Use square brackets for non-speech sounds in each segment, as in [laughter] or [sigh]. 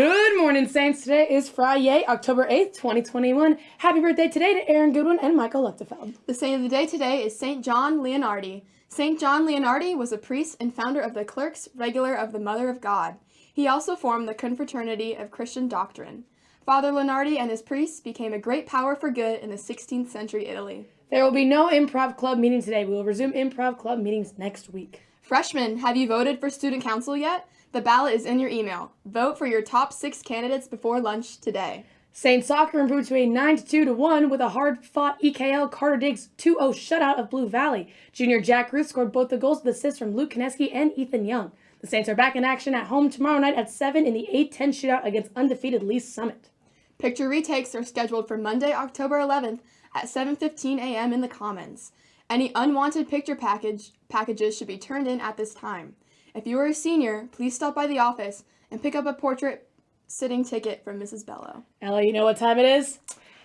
Good morning, Saints. Today is Friday, October 8th, 2021. Happy birthday today to Aaron Goodwin and Michael Leftefeld. The saint of the day today is Saint John Leonardi. Saint John Leonardi was a priest and founder of the Clerks Regular of the Mother of God. He also formed the Confraternity of Christian Doctrine. Father Leonardi and his priests became a great power for good in the 16th century Italy. There will be no improv club meeting today. We will resume improv club meetings next week. Freshmen, have you voted for student council yet? The ballot is in your email. Vote for your top six candidates before lunch today. Saint Soccer improved to a 9 2 to 1 with a hard fought EKL Carter Diggs 2 0 shutout of Blue Valley. Junior Jack Ruth scored both the goals with assists from Luke Kineski and Ethan Young. The Saints are back in action at home tomorrow night at 7 in the 8 10 shootout against undefeated Lee Summit. Picture retakes are scheduled for Monday, October 11th at 7:15 a.m. in the Commons. Any unwanted picture package packages should be turned in at this time. If you are a senior, please stop by the office and pick up a portrait sitting ticket from Mrs. Bello. Ella, you know what time it is?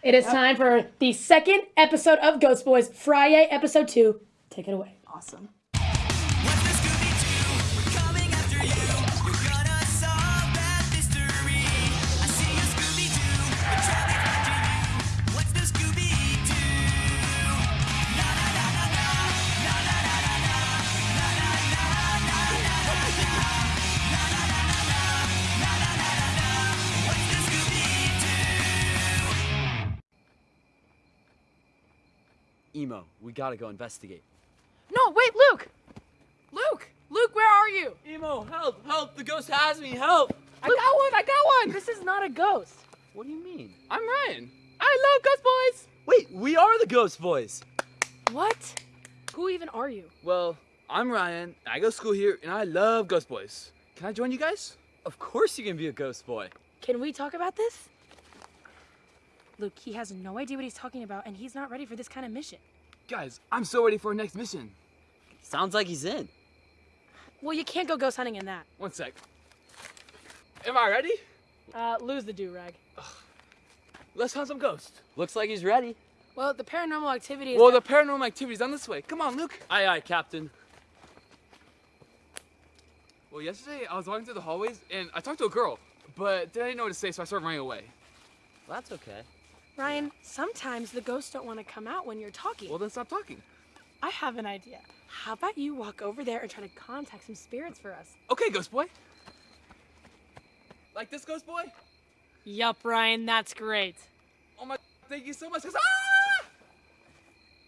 It is Yep. time for the second episode of Ghost Boys, Friday, episode 2. Take it away. Awesome. Emo, we gotta go investigate. No, wait, Luke! Luke! Luke, where are you? Emo, help! Help! The ghost has me! Help! I got one, I got one! This is not a ghost. What do you mean? I'm Ryan. I love Ghost Boys! Wait, we are the Ghost Boys! What? Who even are you? Well, I'm Ryan. I go to school here, and I love Ghost Boys. Can I join you guys? Of course you can be a ghost boy. Can we talk about this? Luke, he has no idea what he's talking about, and he's not ready for this kind of mission. Guys, I'm so ready for our next mission. Sounds like he's in. Well, you can't go ghost hunting in that. One sec. Am I ready? Uh, lose the do-rag. Let's hunt some ghosts. Looks like he's ready. Well, the paranormal activity is... Well, the paranormal activity is on this way. Come on, Luke. Aye, aye, Captain. Well, yesterday I was walking through the hallways, and I talked to a girl, but then I didn't know what to say, so I started running away. Well, that's okay. Ryan, sometimes the ghosts don't want to come out when you're talking. Well, then stop talking. I have an idea. How about you walk over there and try to contact some spirits for us? Okay, Ghost Boy. Like this, Ghost Boy? Yup, Ryan, that's great. Oh my, thank you so much. 'cause- Ah!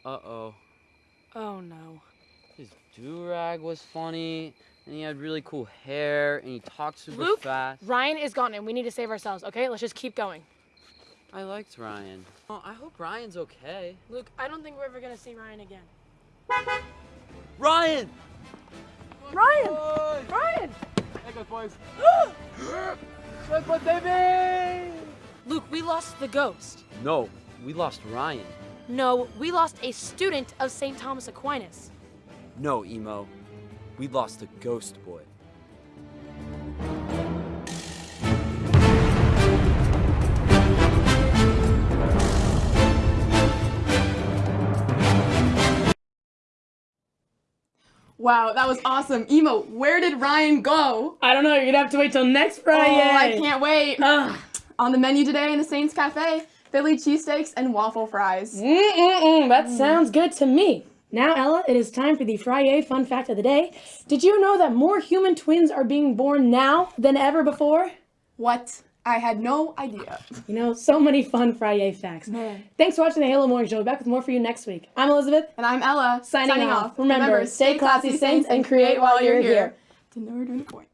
Uh-oh. Oh no. His do-rag was funny, and he had really cool hair, and he talked super Luke, fast. Ryan is gone and we need to save ourselves, okay? Let's just keep going. I liked Ryan. Oh, I hope Ryan's okay. Luke, I don't think we're ever gonna see Ryan again. Ryan! Ryan! Boy! Ryan! Hey, Ghost Boys. [gasps] Ghost Boy, baby! Luke, we lost the ghost. No, we lost Ryan. No, we lost a student of St. Thomas Aquinas. No, Emo. We lost a ghost boy. Wow, that was awesome. Emo, where did Ryan go? I don't know, you're gonna have to wait till next Friday. Oh, I can't wait. Ugh. On the menu today in the Saints Cafe, Philly cheesesteaks and waffle fries. Mm-mm-mm, that sounds good to me. Now, Ella, it is time for the Friday fun fact of the day. Did you know that more human twins are being born now than ever before? What? I had no idea. You know, so many fun Friday facts. Man. Thanks for watching the Halo Morning Show. We'll be back with more for you next week. I'm Elizabeth. And I'm Ella, Signing off. Remember, stay classy, Saints, and create while you're here. To know we're doing a point.